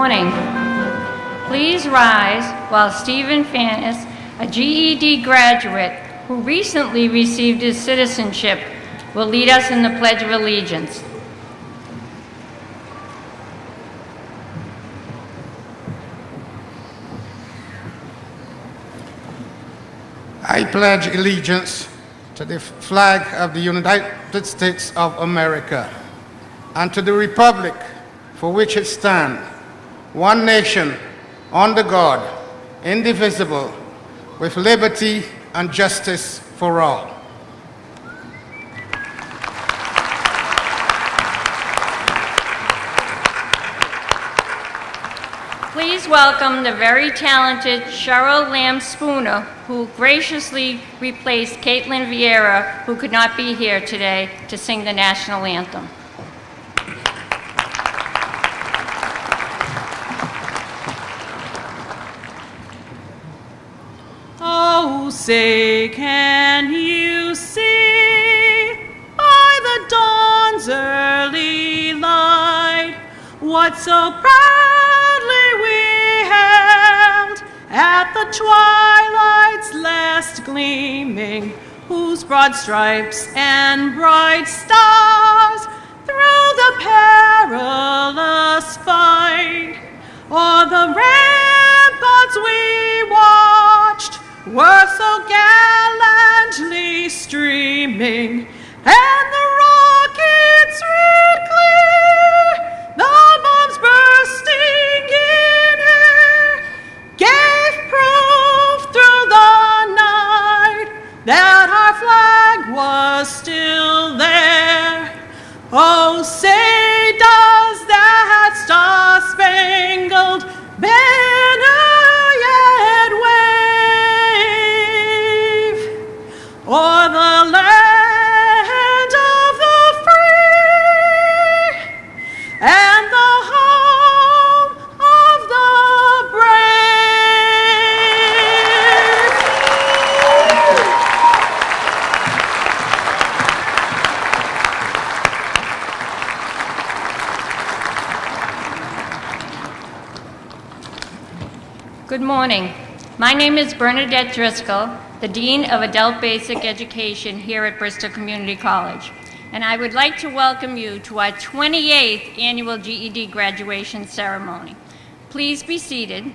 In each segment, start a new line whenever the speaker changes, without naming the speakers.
morning. Please rise while Stephen Fannis, a GED graduate who recently received his citizenship, will lead us in the Pledge of Allegiance.
I pledge allegiance to the flag of the United States of America and to the republic for which it stands, one nation, under God, indivisible, with liberty and justice for all.
Please welcome the very talented Cheryl Lamb Spooner, who graciously replaced Caitlin Vieira, who could not be here today, to sing the national anthem.
Say, can you see? By the dawn's early light what so proudly we hailed at the twilight's last gleaming, whose broad stripes and bright stars through the perilous fight o'er the ramparts we watched were so gallantly streaming, and the rockets red clear, the bombs bursting in air, gave proof through the night that our flag was still there. Oh, say does that star-spangled banner
morning. My name is Bernadette Driscoll, the Dean of Adult Basic Education here at Bristol Community College. And I would like to welcome you to our 28th annual GED graduation ceremony. Please be seated,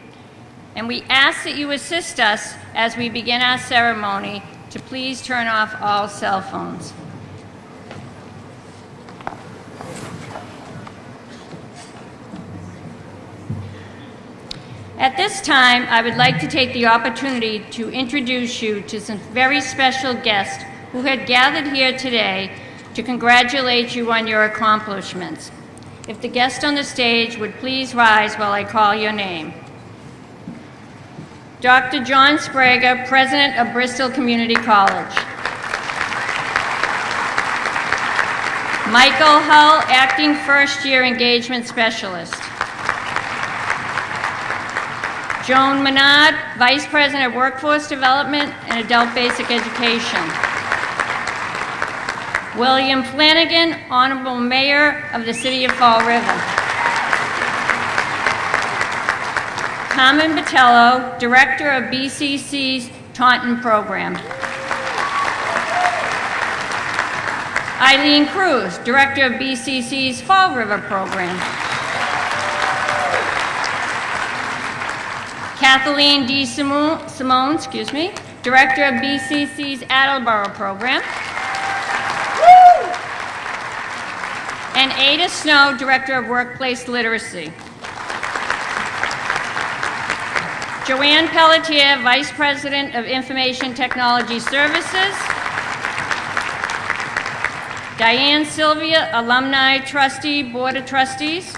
and we ask that you assist us as we begin our ceremony to please turn off all cell phones. This time, I would like to take the opportunity to introduce you to some very special guests who had gathered here today to congratulate you on your accomplishments. If the guest on the stage would please rise while I call your name. Dr. John Sbrega, President of Bristol Community College. Michael Hull, Acting First Year Engagement Specialist. Joan Menard, Vice President of Workforce Development and Adult Basic Education. William Flanagan, Honorable Mayor of the City of Fall River. Carmen Botello, Director of BCC's Taunton Program. Eileen Cruz, Director of BCC's Fall River Program. Kathleen D. Simone, Simone, excuse me, Director of BCC's Attleboro Program. And Ada Snow, Director of Workplace Literacy. Joanne Pelletier, Vice President of Information Technology Services. Diane Sylvia, Alumni Trustee, Board of Trustees.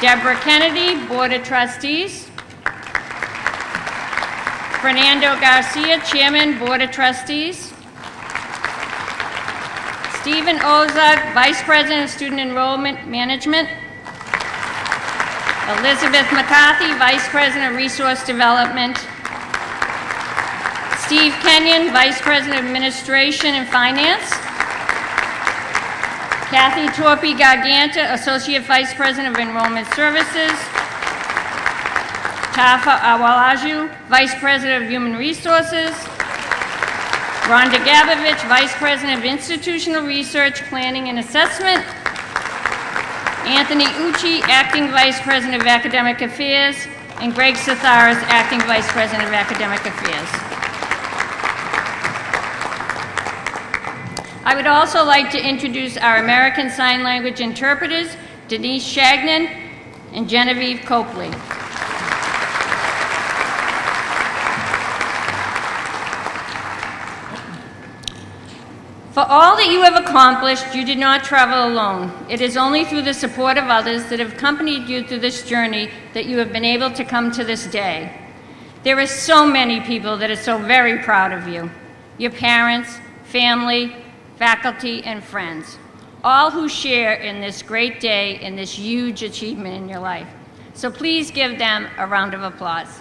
Deborah Kennedy, Board of Trustees. Fernando Garcia, Chairman, Board of Trustees. Stephen Ozak, Vice President of Student Enrollment Management. Elizabeth McCarthy, Vice President of Resource Development. Steve Kenyon, Vice President of Administration and Finance. Kathy Torpy Garganta, Associate Vice President of Enrollment Services. Tafa Awalaju, Vice President of Human Resources. Rhonda Gabovich, Vice President of Institutional Research, Planning and Assessment. Anthony Ucci, Acting Vice President of Academic Affairs, and Greg Satharis, Acting Vice President of Academic Affairs. I would also like to introduce our American Sign Language interpreters, Denise Shagnon and Genevieve Copley. For all that you have accomplished, you did not travel alone. It is only through the support of others that have accompanied you through this journey that you have been able to come to this day. There are so many people that are so very proud of you your parents, family, faculty, and friends, all who share in this great day and this huge achievement in your life. So please give them a round of applause.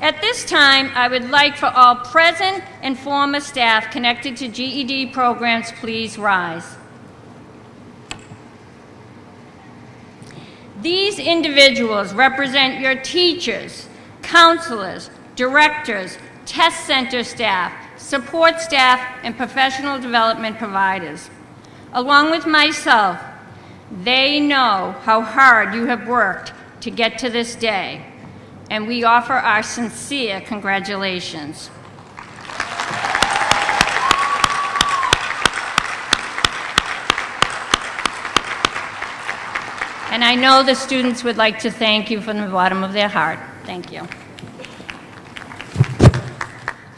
At this time, I would like for all present and former staff connected to GED programs, please rise. These individuals represent your teachers, counselors, directors, test center staff, support staff, and professional development providers. Along with myself, they know how hard you have worked to get to this day and we offer our sincere congratulations. And I know the students would like to thank you from the bottom of their heart. Thank you.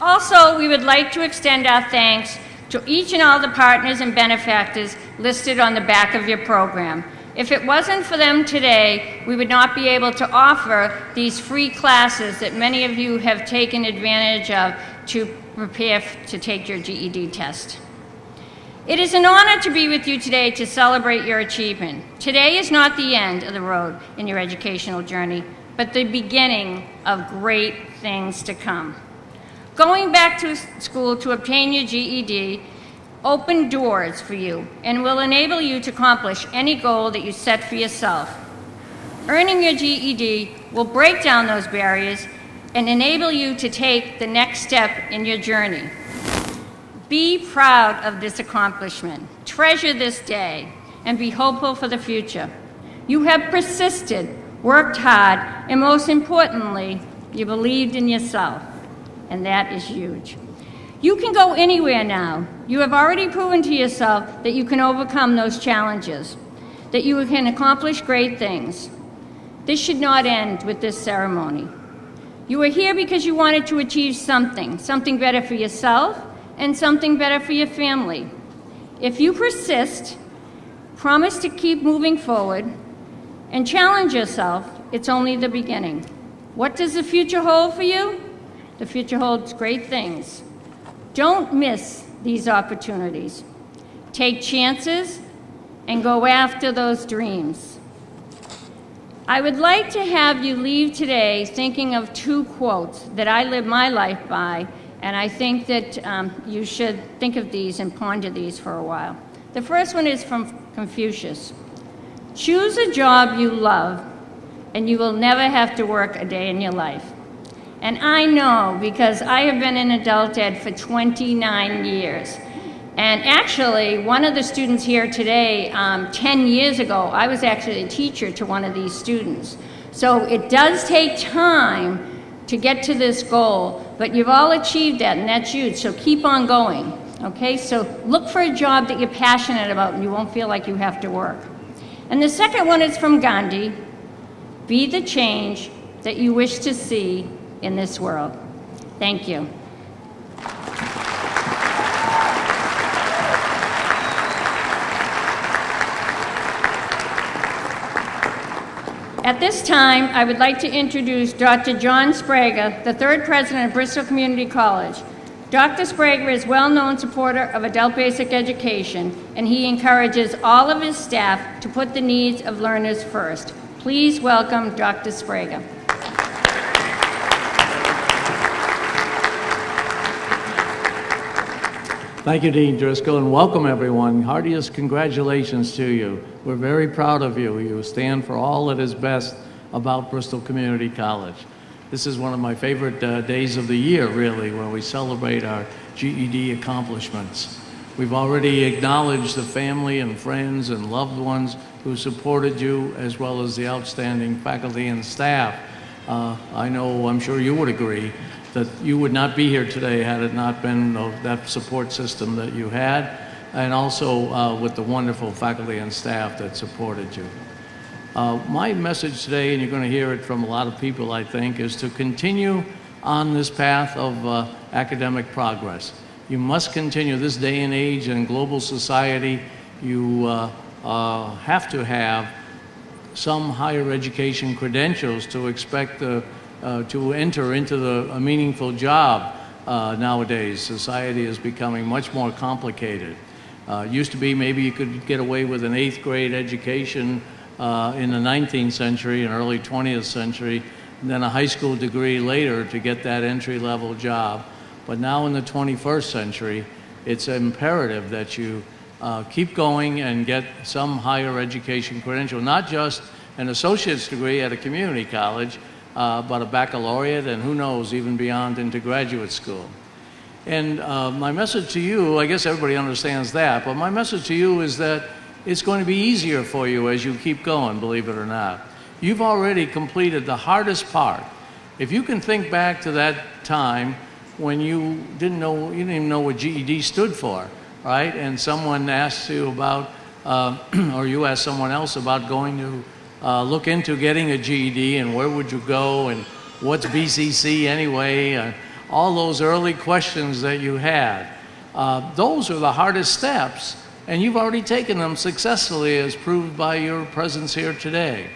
Also, we would like to extend our thanks to each and all the partners and benefactors listed on the back of your program. If it wasn't for them today, we would not be able to offer these free classes that many of you have taken advantage of to prepare to take your GED test. It is an honor to be with you today to celebrate your achievement. Today is not the end of the road in your educational journey, but the beginning of great things to come. Going back to school to obtain your GED open doors for you and will enable you to accomplish any goal that you set for yourself. Earning your GED will break down those barriers and enable you to take the next step in your journey. Be proud of this accomplishment, treasure this day, and be hopeful for the future. You have persisted, worked hard, and most importantly, you believed in yourself, and that is huge. You can go anywhere now. You have already proven to yourself that you can overcome those challenges, that you can accomplish great things. This should not end with this ceremony. You are here because you wanted to achieve something, something better for yourself and something better for your family. If you persist, promise to keep moving forward, and challenge yourself, it's only the beginning. What does the future hold for you? The future holds great things. Don't miss these opportunities. Take chances and go after those dreams. I would like to have you leave today thinking of two quotes that I live my life by, and I think that um, you should think of these and ponder these for a while. The first one is from Confucius Choose a job you love, and you will never have to work a day in your life. And I know because I have been in adult ed for 29 years. And actually, one of the students here today, um, 10 years ago, I was actually a teacher to one of these students. So it does take time to get to this goal, but you've all achieved that, and that's huge. So keep on going. Okay, so look for a job that you're passionate about and you won't feel like you have to work. And the second one is from Gandhi Be the change that you wish to see in this world. Thank you. At this time, I would like to introduce Dr. John Sbrega, the third president of Bristol Community College. Dr. Sbrega is a well-known supporter of adult basic education, and he encourages all of his staff to put the needs of learners first. Please welcome Dr. Sbrega.
Thank you, Dean Driscoll, and welcome everyone. Heartiest congratulations to you. We're very proud of you. You stand for all that is best about Bristol Community College. This is one of my favorite uh, days of the year, really, when we celebrate our GED accomplishments. We've already acknowledged the family and friends and loved ones who supported you, as well as the outstanding faculty and staff. Uh, I know, I'm sure you would agree, that you would not be here today had it not been that support system that you had, and also uh, with the wonderful faculty and staff that supported you. Uh, my message today, and you're going to hear it from a lot of people, I think, is to continue on this path of uh, academic progress. You must continue this day and age in global society. You uh, uh, have to have some higher education credentials to expect the, uh, to enter into the, a meaningful job uh, nowadays. Society is becoming much more complicated. Uh, used to be maybe you could get away with an eighth grade education uh, in the 19th century and early 20th century, and then a high school degree later to get that entry level job. But now in the 21st century, it's imperative that you uh, keep going and get some higher education credential, not just an associate's degree at a community college, uh, but a baccalaureate and who knows, even beyond into graduate school. And uh, my message to you, I guess everybody understands that, but my message to you is that it's going to be easier for you as you keep going, believe it or not. You've already completed the hardest part. If you can think back to that time when you didn't know, you didn't even know what GED stood for, right? And someone asked you about, uh, or you asked someone else about going to uh, look into getting a GED and where would you go and what's BCC anyway? All those early questions that you had. Uh, those are the hardest steps and you've already taken them successfully as proved by your presence here today.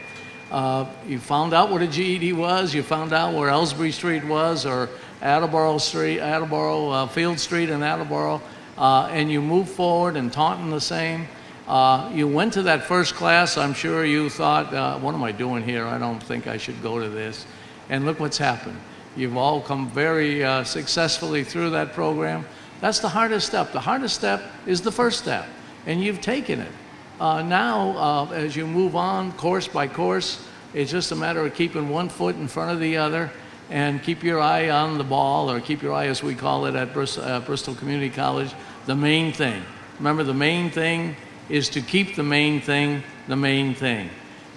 Uh, you found out what a GED was, you found out where Elsbree Street was, or Attleboro Street, Attleboro, uh, Field Street in Attleboro, uh, and you moved forward and Taunton the same. Uh, you went to that first class, I'm sure you thought, uh, what am I doing here? I don't think I should go to this. And look what's happened. You've all come very uh, successfully through that program. That's the hardest step. The hardest step is the first step and you've taken it. Uh, now, uh, as you move on course by course, it's just a matter of keeping one foot in front of the other and keep your eye on the ball, or keep your eye, as we call it at uh, Bristol Community College, the main thing. Remember, the main thing is to keep the main thing the main thing.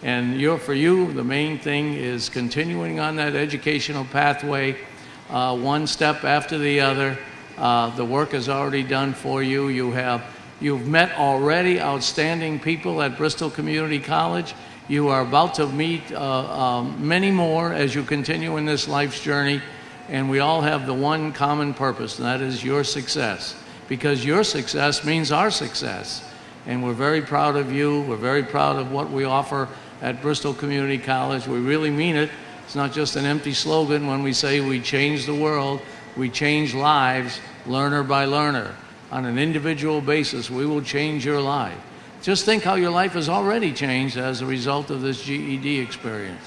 And you're, for you, the main thing is continuing on that educational pathway, uh, one step after the other. Uh, the work is already done for you. You have You've met already outstanding people at Bristol Community College. You are about to meet uh, um, many more as you continue in this life's journey. And we all have the one common purpose, and that is your success. Because your success means our success. And we're very proud of you. We're very proud of what we offer at Bristol Community College. We really mean it. It's not just an empty slogan when we say we change the world. We change lives, learner by learner on an individual basis, we will change your life. Just think how your life has already changed as a result of this GED experience.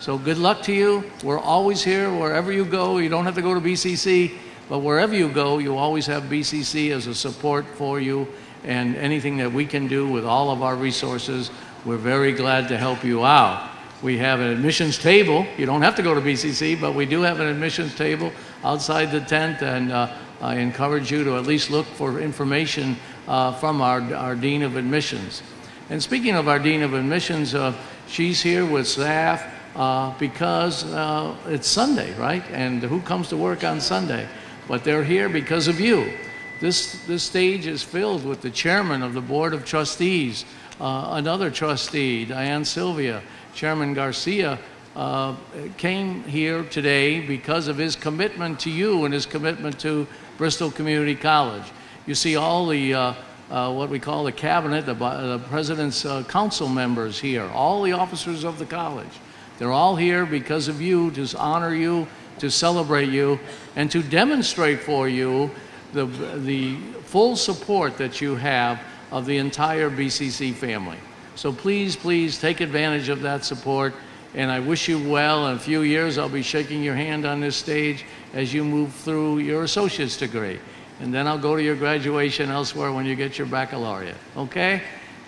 So good luck to you. We're always here wherever you go. You don't have to go to BCC, but wherever you go, you always have BCC as a support for you and anything that we can do with all of our resources, we're very glad to help you out. We have an admissions table. You don't have to go to BCC, but we do have an admissions table outside the tent, and uh, I encourage you to at least look for information uh, from our, our Dean of Admissions. And speaking of our Dean of Admissions, uh, she's here with staff uh, because uh, it's Sunday, right? And who comes to work on Sunday? But they're here because of you. This, this stage is filled with the chairman of the Board of Trustees, uh, another trustee, Diane Sylvia, Chairman Garcia, uh, came here today because of his commitment to you and his commitment to Bristol Community College. You see all the, uh, uh, what we call the cabinet, the, the president's uh, council members here, all the officers of the college. They're all here because of you, to honor you, to celebrate you, and to demonstrate for you the, the full support that you have of the entire BCC family. So please, please take advantage of that support. And I wish you well. In a few years, I'll be shaking your hand on this stage as you move through your associate's degree. and then I'll go to your graduation elsewhere when you get your baccalaureate. Okay?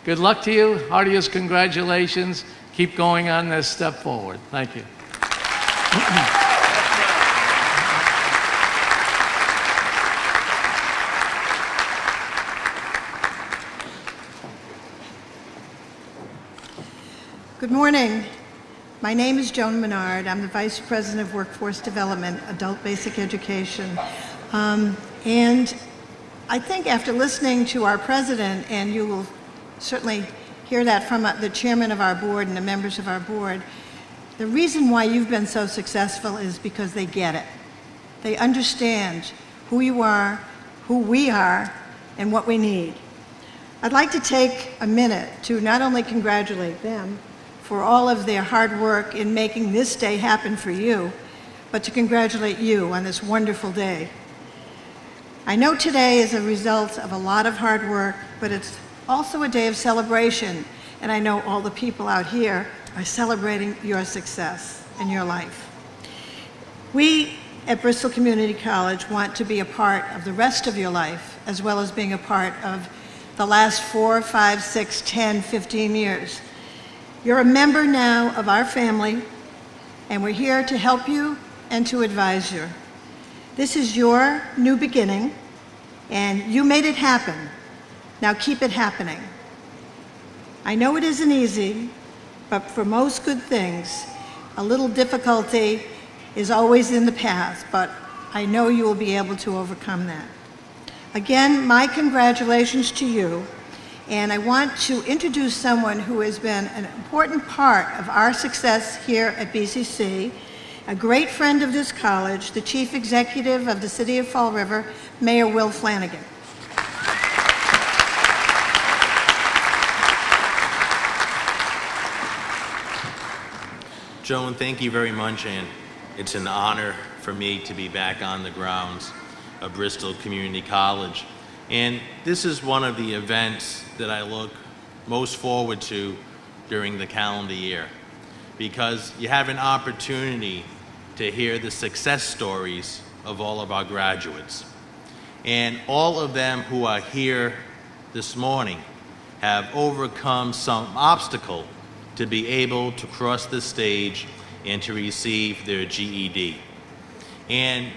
Good luck to you. Heartiest congratulations. Keep going on this step forward. Thank you.
Good morning. My name is Joan Menard. I'm the Vice President of Workforce Development, Adult Basic Education. Um, and I think after listening to our president, and you will certainly hear that from uh, the chairman of our board and the members of our board, the reason why you've been so successful is because they get it. They understand who you are, who we are, and what we need. I'd like to take a minute to not only congratulate them for all of their hard work in making this day happen for you, but to congratulate you on this wonderful day. I know today is a result of a lot of hard work, but it's also a day of celebration, and I know all the people out here are celebrating your success and your life. We at Bristol Community College want to be a part of the rest of your life, as well as being a part of the last four, five, six, 10, 15 years. You're a member now of our family, and we're here to help you and to advise you. This is your new beginning, and you made it happen. Now keep it happening. I know it isn't easy, but for most good things, a little difficulty is always in the path, but I know you will be able to overcome that. Again, my congratulations to you, and I want to introduce someone who has been an important part of our success here at BCC, a great friend of this college, the Chief Executive of the City of Fall River, Mayor Will Flanagan.
Joan, thank you very much, and it's an honor for me to be back on the grounds of Bristol Community College. And this is one of the events that I look most forward to during the calendar year because you have an opportunity to hear the success stories of all of our graduates. And all of them who are here this morning have overcome some obstacle to be able to cross the stage and to receive their GED. And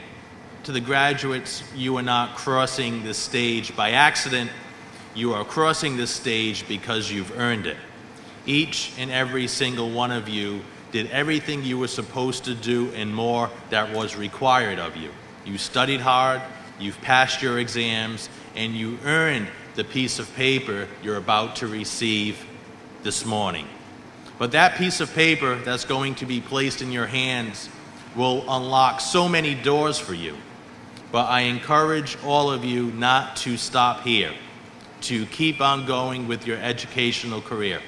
to the graduates, you are not crossing the stage by accident. You are crossing the stage because you've earned it. Each and every single one of you did everything you were supposed to do and more that was required of you. You studied hard, you've passed your exams, and you earned the piece of paper you're about to receive this morning. But that piece of paper that's going to be placed in your hands will unlock so many doors for you. But I encourage all of you not to stop here, to keep on going with your educational career.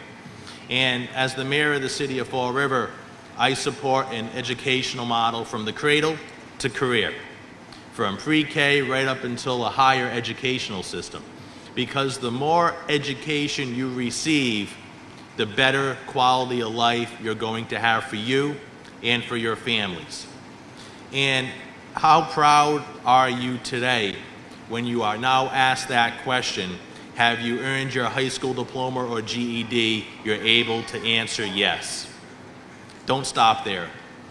And as the mayor of the city of Fall River, I support an educational model from the cradle to career, from pre-K right up until a higher educational system. Because the more education you receive, the better quality of life you're going to have for you and for your families. And how proud are you today when you are now asked that question, have you earned your high school diploma or GED, you're able to answer yes. Don't stop there.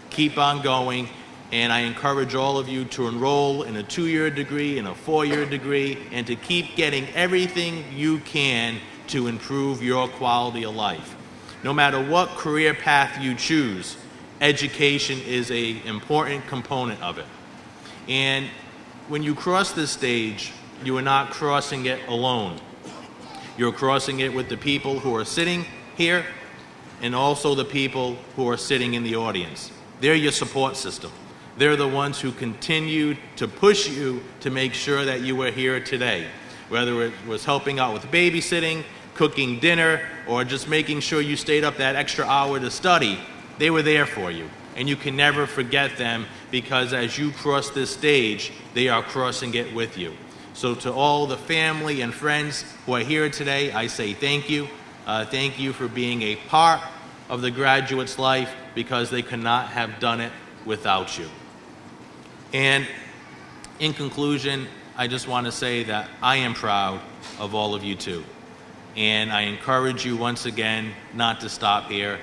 Keep on going, and I encourage all of you to enroll in a two-year degree, in a four-year degree, and to keep getting everything you can to improve your quality of life. No matter what career path you choose, education is an important component of it. And when you cross this stage, you are not crossing it alone. You're crossing it with the people who are sitting here and also the people who are sitting in the audience. They're your support system. They're the ones who continued to push you to make sure that you were here today, whether it was helping out with babysitting, cooking dinner, or just making sure you stayed up that extra hour to study. They were there for you, and you can never forget them because as you cross this stage, they are crossing it with you. So to all the family and friends who are here today, I say thank you. Uh, thank you for being a part of the graduate's life because they could not have done it without you. And in conclusion, I just want to say that I am proud of all of you too. And I encourage you once again not to stop here.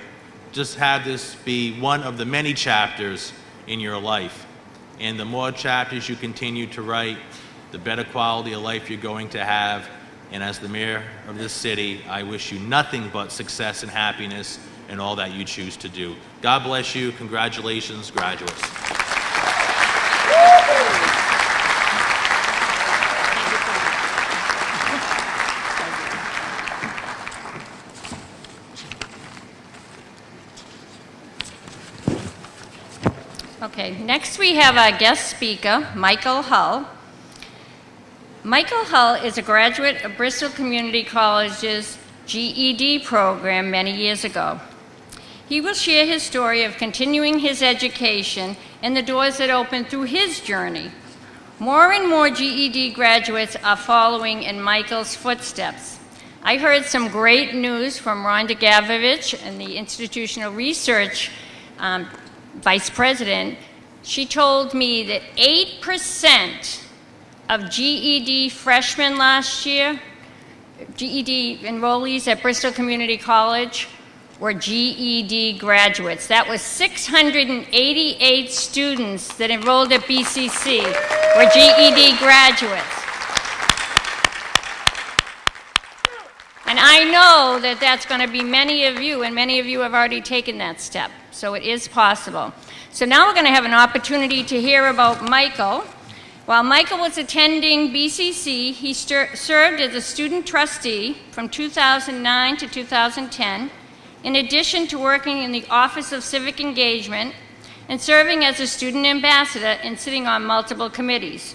Just have this be one of the many chapters in your life. And the more chapters you continue to write, the better quality of life you're going to have. And as the mayor of this city, I wish you nothing but success and happiness in all that you choose to do. God bless you. Congratulations, graduates.
Okay, next we have our guest speaker, Michael Hull. Michael Hull is a graduate of Bristol Community College's GED program many years ago. He will share his story of continuing his education and the doors that opened through his journey. More and more GED graduates are following in Michael's footsteps. I heard some great news from Rhonda Gavovich and the Institutional Research um, Vice President. She told me that 8% of GED freshmen last year, GED enrollees at Bristol Community College, were GED graduates. That was 688 students that enrolled at BCC were GED graduates. And I know that that's going to be many of you, and many of you have already taken that step. So it is possible. So now we're going to have an opportunity to hear about Michael. While Michael was attending BCC, he served as a student trustee from 2009 to 2010, in addition to working in the Office of Civic Engagement and serving as a student ambassador and sitting on multiple committees.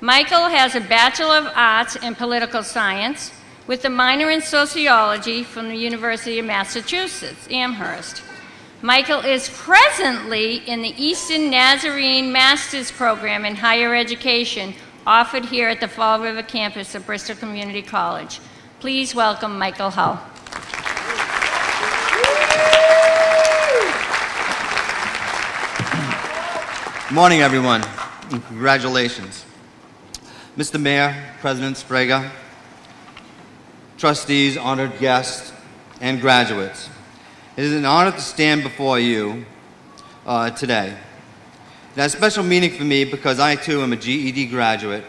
Michael has a Bachelor of Arts in Political Science with a minor in Sociology from the University of Massachusetts, Amherst. Michael is presently in the Eastern Nazarene Master's Program in Higher Education offered here at the Fall River campus of Bristol Community College. Please welcome Michael Hull.
Morning, everyone, and congratulations. Mr. Mayor, President Sbrega, trustees, honored guests, and graduates. It is an honor to stand before you uh, today. It has special meaning for me because I too am a GED graduate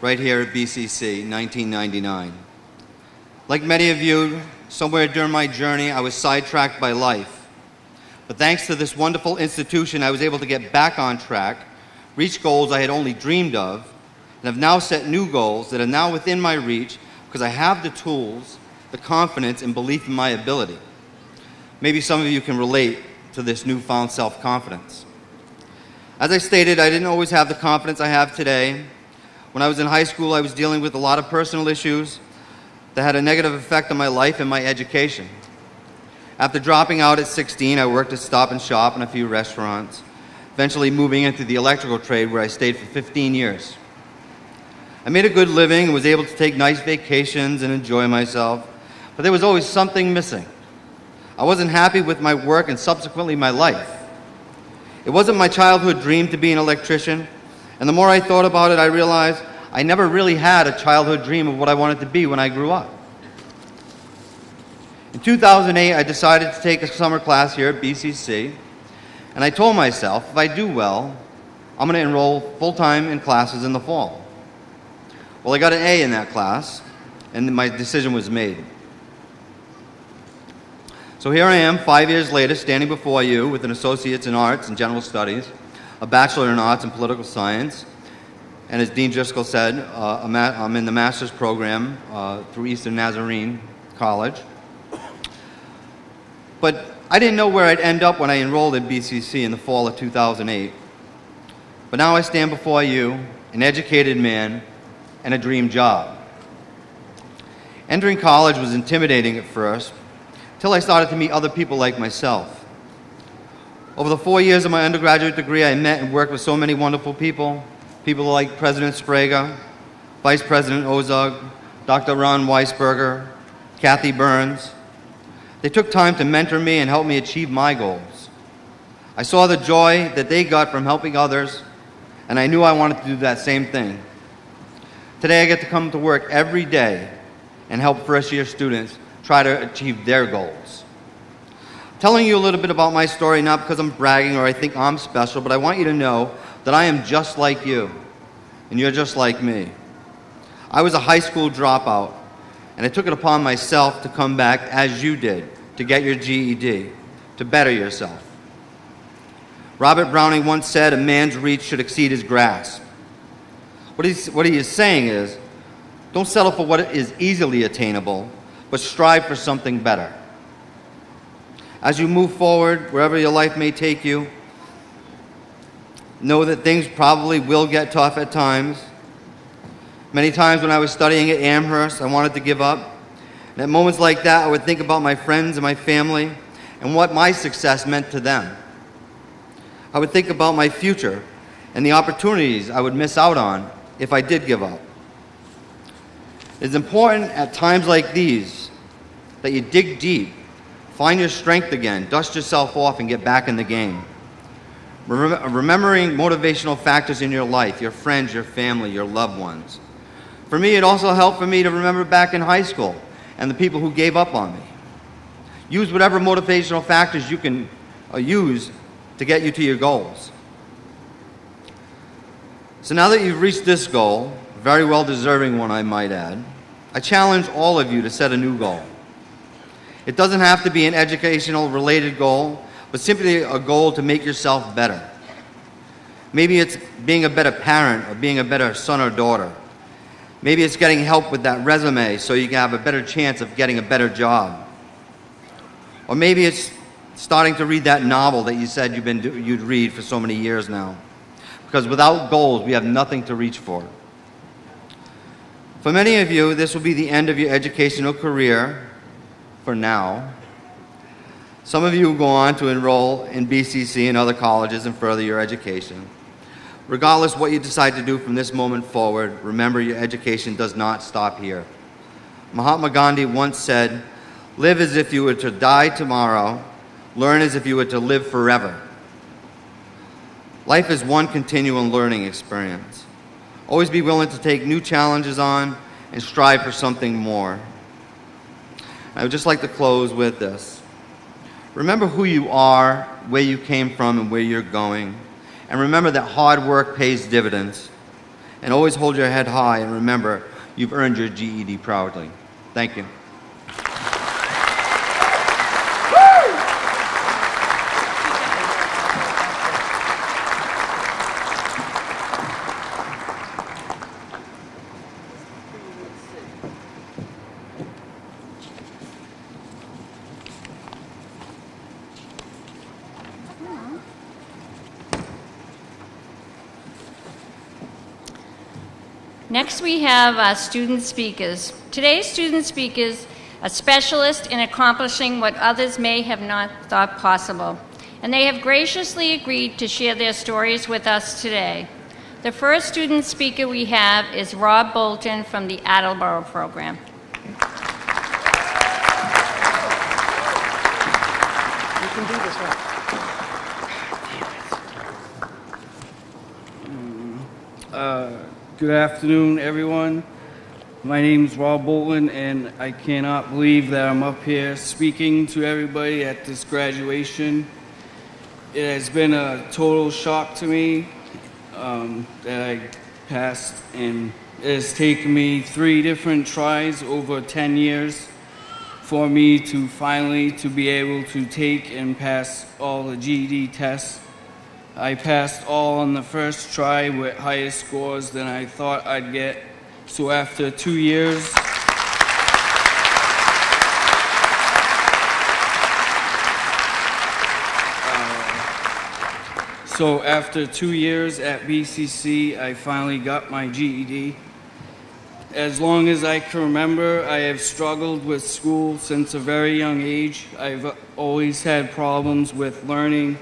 right here at BCC, 1999. Like many of you, somewhere during my journey, I was sidetracked by life. But thanks to this wonderful institution, I was able to get back on track, reach goals I had only dreamed of, and have now set new goals that are now within my reach because I have the tools, the confidence, and belief in my ability. Maybe some of you can relate to this newfound self-confidence. As I stated, I didn't always have the confidence I have today. When I was in high school, I was dealing with a lot of personal issues that had a negative effect on my life and my education. After dropping out at 16, I worked at Stop and Shop and a few restaurants, eventually moving into the electrical trade where I stayed for 15 years. I made a good living and was able to take nice vacations and enjoy myself, but there was always something missing. I wasn't happy with my work and subsequently my life. It wasn't my childhood dream to be an electrician, and the more I thought about it, I realized I never really had a childhood dream of what I wanted to be when I grew up. In 2008, I decided to take a summer class here at BCC, and I told myself if I do well, I'm going to enroll full-time in classes in the fall. Well, I got an A in that class, and my decision was made. So here I am, five years later, standing before you with an Associate's in Arts and General Studies, a Bachelor in Arts and Political Science, and as Dean Driscoll said, uh, I'm in the Master's Program uh, through Eastern Nazarene College. But I didn't know where I'd end up when I enrolled at BCC in the fall of 2008. But now I stand before you, an educated man, and a dream job. Entering college was intimidating at first, till I started to meet other people like myself. Over the four years of my undergraduate degree, I met and worked with so many wonderful people, people like President Sbrega, Vice President Ozug, Dr. Ron Weisberger, Kathy Burns. They took time to mentor me and help me achieve my goals. I saw the joy that they got from helping others, and I knew I wanted to do that same thing. Today I get to come to work every day and help first year students try to achieve their goals. Telling you a little bit about my story, not because I'm bragging or I think I'm special, but I want you to know that I am just like you, and you're just like me. I was a high school dropout, and I took it upon myself to come back as you did to get your GED, to better yourself. Robert Browning once said, A man's reach should exceed his grasp. What, he's, what he is saying is, don't settle for what is easily attainable, but strive for something better. As you move forward, wherever your life may take you, know that things probably will get tough at times. Many times when I was studying at Amherst, I wanted to give up. And at moments like that, I would think about my friends and my family and what my success meant to them. I would think about my future and the opportunities I would miss out on if I did give up. It's important at times like these that you dig deep, find your strength again, dust yourself off, and get back in the game. Remem- remembering motivational factors in your life, your friends, your family, your loved ones. For me, it also helped for me to remember back in high school and the people who gave up on me. Use whatever motivational factors you can uh, use to get you to your goals. So now that you've reached this goal, very well deserving one, I might add, I challenge all of you to set a new goal. It doesn't have to be an educational related goal, but simply a goal to make yourself better. Maybe it's being a better parent or being a better son or daughter. Maybe it's getting help with that resume so you can have a better chance of getting a better job. Or maybe it's starting to read that novel that you said you've been, you'd read for so many years now. Because without goals, we have nothing to reach for. For many of you, this will be the end of your educational career for now. Some of you will go on to enroll in BCC and other colleges and further your education. Regardless what you decide to do from this moment forward, remember your education does not stop here. Mahatma Gandhi once said, Live as if you were to die tomorrow, learn as if you were to live forever. Life is one continual learning experience. Always be willing to take new challenges on and strive for something more. I would just like to close with this. Remember who you are, where you came from, and where you're going. And remember that hard work pays dividends. And always hold your head high and remember you've earned your GED proudly. Thank you.
Next, we have our student speakers. Today's student speakers are specialists in accomplishing what others may have not thought possible, and they have graciously agreed to share their stories with us today. The first student speaker we have is Rob Bolton from the Attleboro program.
Uh, Good afternoon, everyone. My name is Rob Bolton, and I cannot believe that I'm up here speaking to everybody at this graduation. It has been a total shock to me um, that I passed, and it has taken me three different tries over 10 years for me to finally to be able to take and pass all the GED tests I passed all on the first try with higher scores than I thought I'd get. So after two years, uh, so after two years at BCC, I finally got my GED. As long as I can remember, I have struggled with school since a very young age. I've always had problems with learning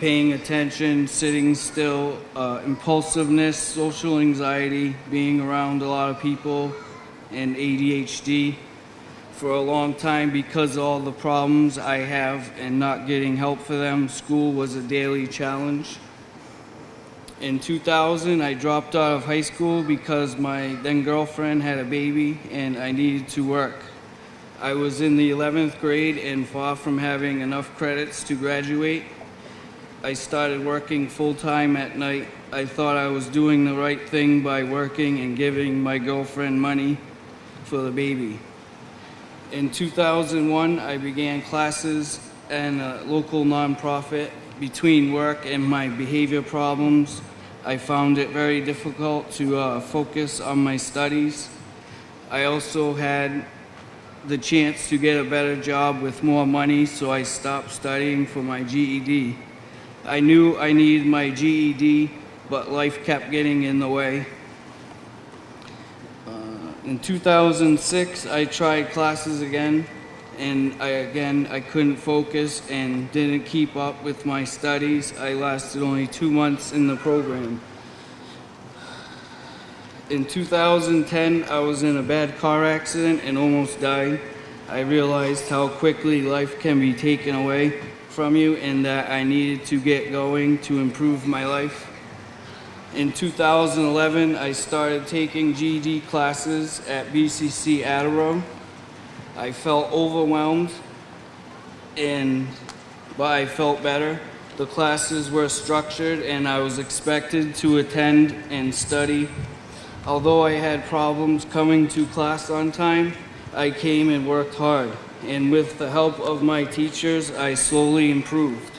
paying attention, sitting still, uh, impulsiveness, social anxiety, being around a lot of people, and ADHD. For a long time, because of all the problems I have and not getting help for them, school was a daily challenge. In 2000, I dropped out of high school because my then girlfriend had a baby and I needed to work. I was in the 11th grade and far from having enough credits to graduate. I started working full time at night. I thought I was doing the right thing by working and giving my girlfriend money for the baby. In 2001, I began classes and a local nonprofit. Between work and my behavior problems, I found it very difficult to uh, focus on my studies. I also had the chance to get a better job with more money, so I stopped studying for my GED. I knew I needed my GED, but life kept getting in the way. Uh, in 2006, I tried classes again, and I, again, I couldn't focus and didn't keep up with my studies. I lasted only two months in the program. In 2010, I was in a bad car accident and almost died. I realized how quickly life can be taken away from you and that I needed to get going to improve my life. In 2011, I started taking GED classes at BCC Attleboro. I felt overwhelmed, and but I felt better. The classes were structured, and I was expected to attend and study. Although I had problems coming to class on time, I came and worked hard, and with the help of my teachers, I slowly improved.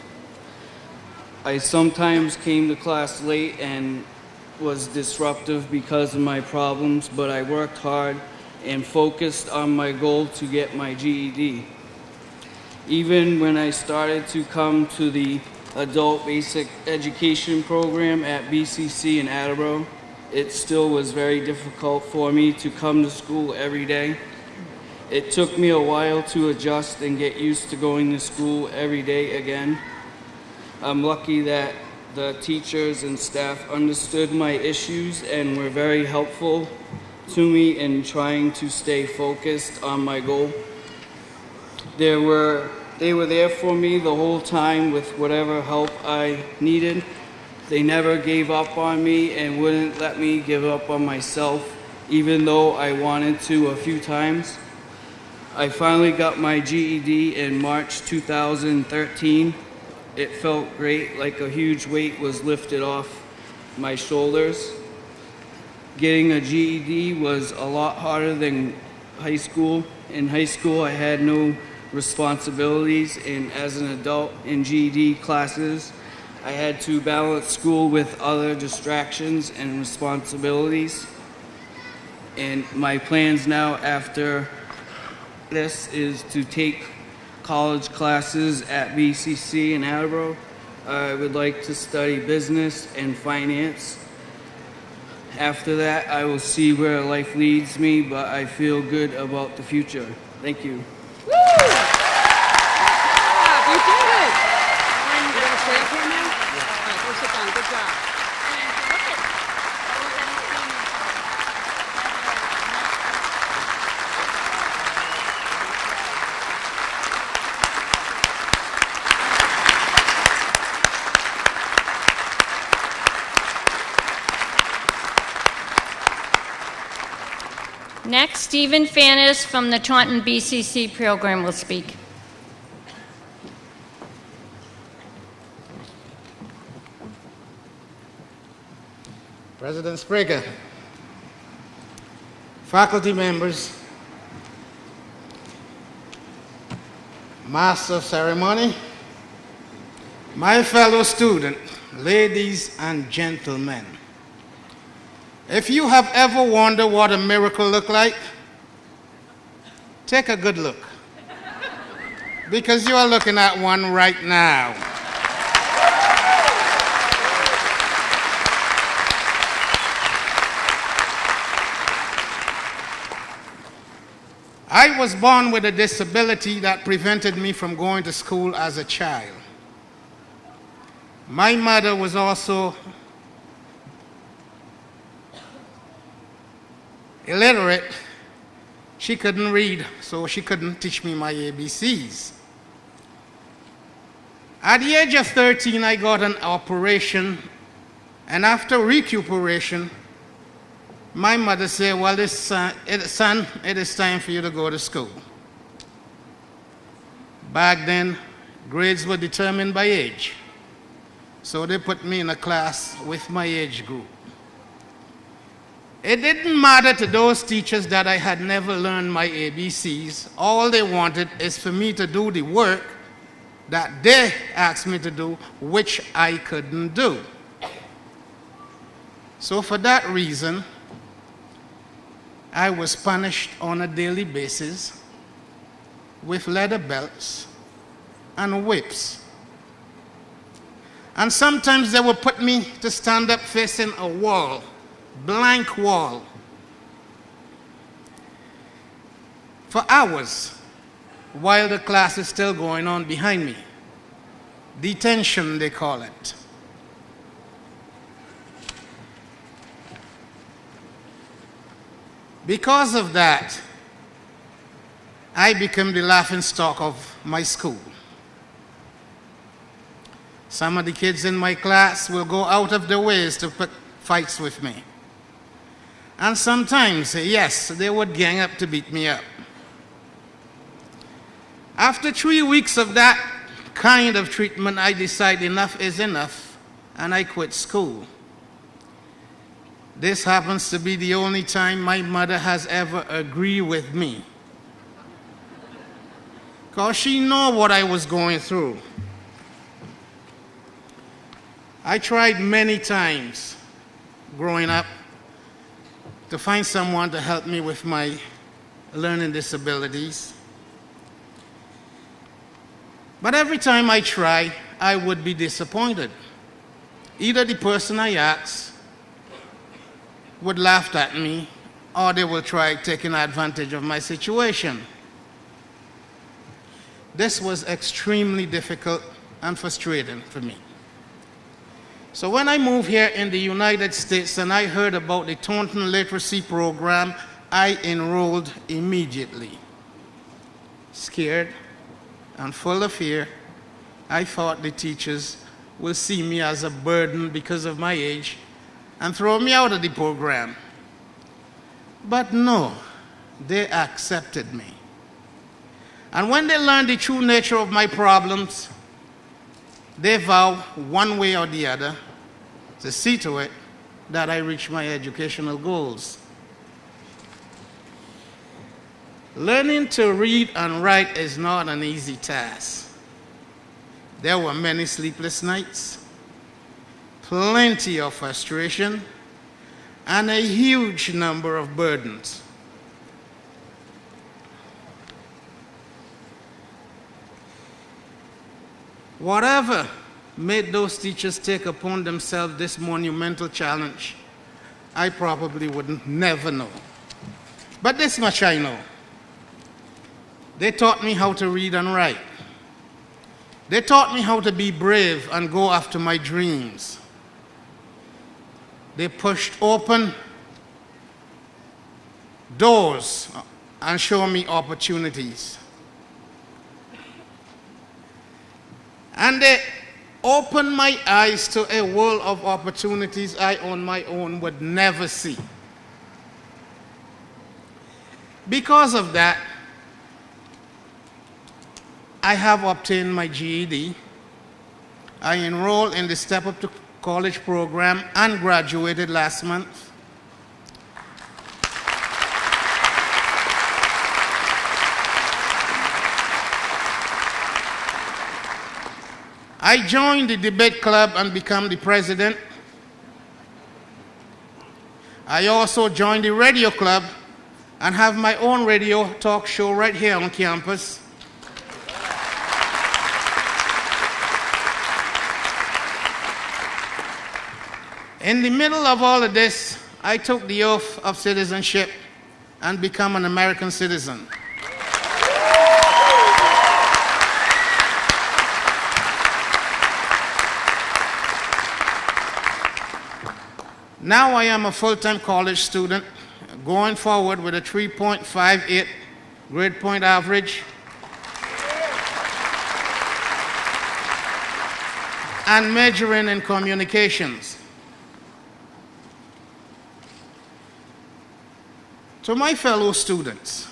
I sometimes came to class late and was disruptive because of my problems, but I worked hard and focused on my goal to get my GED. Even when I started to come to the adult basic education program at BCC in Attleboro, it still was very difficult for me to come to school every day. It took me a while to adjust and get used to going to school every day again. I'm lucky that the teachers and staff understood my issues and were very helpful to me in trying to stay focused on my goal. There were, they were there for me the whole time with whatever help I needed. They never gave up on me and wouldn't let me give up on myself, even though I wanted to a few times. I finally got my GED in March 2013. It felt great, like a huge weight was lifted off my shoulders. Getting a GED was a lot harder than high school. In high school, I had no responsibilities, and as an adult in GED classes, I had to balance school with other distractions and responsibilities. And my plans now after this is to take college classes at BCC in Attleboro. I would like to study business and finance. After that, I will see where life leads me, but I feel good about the future. Thank you.
You did it. You gonna stay up here now? All right, go sit down. Good job.
Next, Stephen Fannis from the Taunton BCC program will speak.
President Sbrega, faculty members, master of ceremony, my fellow student, ladies and gentlemen. If you have ever wondered what a miracle looked like, take a good look. Because you are looking at one right now. I was born with a disability that prevented me from going to school as a child. My mother was also illiterate. She couldn't read, so she couldn't teach me my ABCs. At the age of 13, I got an operation And after recuperation, my mother said, Well, this son, son, it is time for you to go to school. Back then, grades were determined by age. So they put me in a class with my age group. It didn't matter to those teachers that I had never learned my ABCs. All they wanted is for me to do the work that they asked me to do, which I couldn't do. So, for that reason, I was punished on a daily basis with leather belts and whips. And sometimes they would put me to stand up facing a wall blank wall for hours while the class is still going on behind me. Detention, they call it. Because of that, I became the laughing stock of my school. Some of the kids in my class will go out of their ways to pick fights with me. And sometimes, yes, they would gang up to beat me up. After three weeks of that kind of treatment, I decided enough is enough and I quit school. This happens to be the only time my mother has ever agreed with me. Because she know what I was going through. I tried many times growing up to find someone to help me with my learning disabilities. But every time I try, I would be disappointed. Either the person I asked would laugh at me, or they will try taking advantage of my situation. This was extremely difficult and frustrating for me. So when I moved here in the United States and I heard about the Taunton Literacy Program, I enrolled immediately. Scared and full of fear, I thought the teachers will see me as a burden because of my age and throw me out of the program. But no, they accepted me. And when they learned the true nature of my problems, they vow one way or the other to see to it that I reach my educational goals. Learning to read and write is not an easy task. There were many sleepless nights, plenty of frustration, and a huge number of burdens. Whatever made those teachers take upon themselves this monumental challenge, I probably would never know. But this much I know. They taught me how to read and write. They taught me how to be brave and go after my dreams. They pushed open doors and showed me opportunities. And they opened my eyes to a world of opportunities I on my own would never see. Because of that, I have obtained my GED. I enrolled in the Step Up to College program and graduated last month. I joined the debate club and became the president. I also joined the radio club and have my own radio talk show right here on campus. In the middle of all of this, I took the oath of citizenship and become an American citizen. Now I am a full-time college student going forward with a 3.58 grade point average. and majoring in communications. To my fellow students,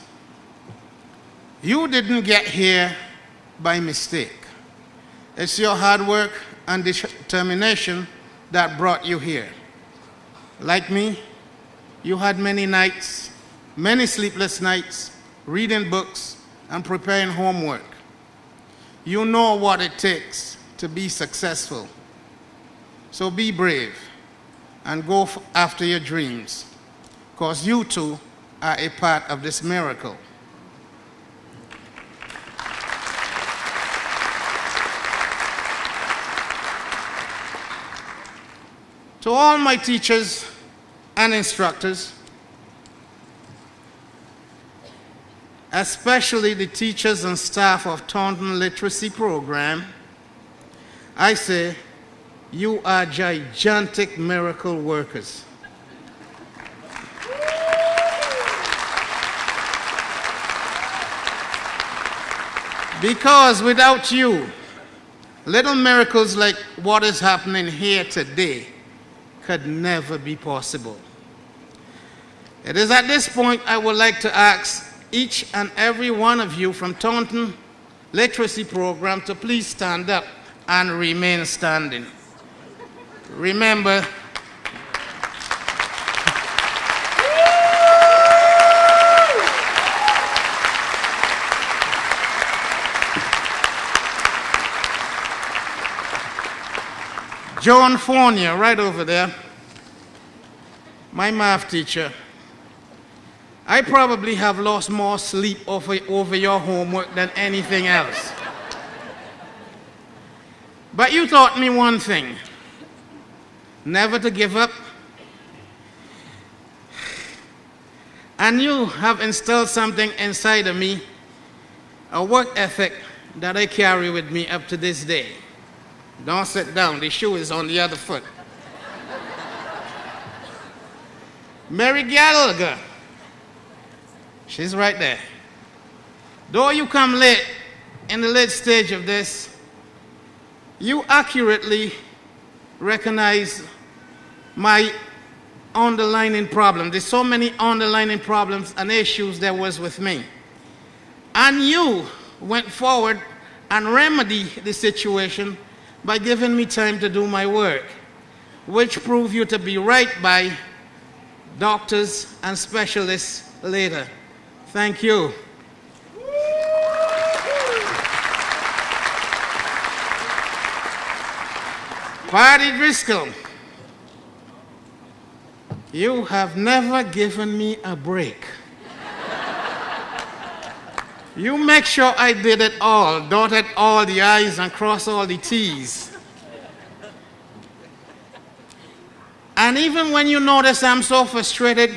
you didn't get here by mistake. It's your hard work and determination that brought you here. Like me, you had many nights, many sleepless nights, reading books and preparing homework. You know what it takes to be successful. So be brave and go after your dreams, because you too are a part of this miracle. To all my teachers and instructors, especially the teachers and staff of Taunton Literacy Program, I say, you are gigantic miracle workers. Because without you, little miracles like what is happening here today could never be possible. It is at this point I would like to ask each and every one of you from Taunton Literacy Program to please stand up and remain standing. Remember, John Fournier, right over there, my math teacher. I probably have lost more sleep over, over your homework than anything else. But you taught me one thing never to give up. And you have instilled something inside of me, a work ethic that I carry with me up to this day. Don't sit down, the shoe is on the other foot. Mary Gallagher, she's right there. Though you come late in the late stage of this, you accurately recognize my underlining problem. There's so many underlining problems and issues there was with me. And you went forward and remedied the situation by giving me time to do my work, which proved you to be right by doctors and specialists later. Thank you. Patty Driscoll, you have never given me a break. You make sure I did it all, dotted all the I's and crossed all the T's. And even when you notice I'm so frustrated,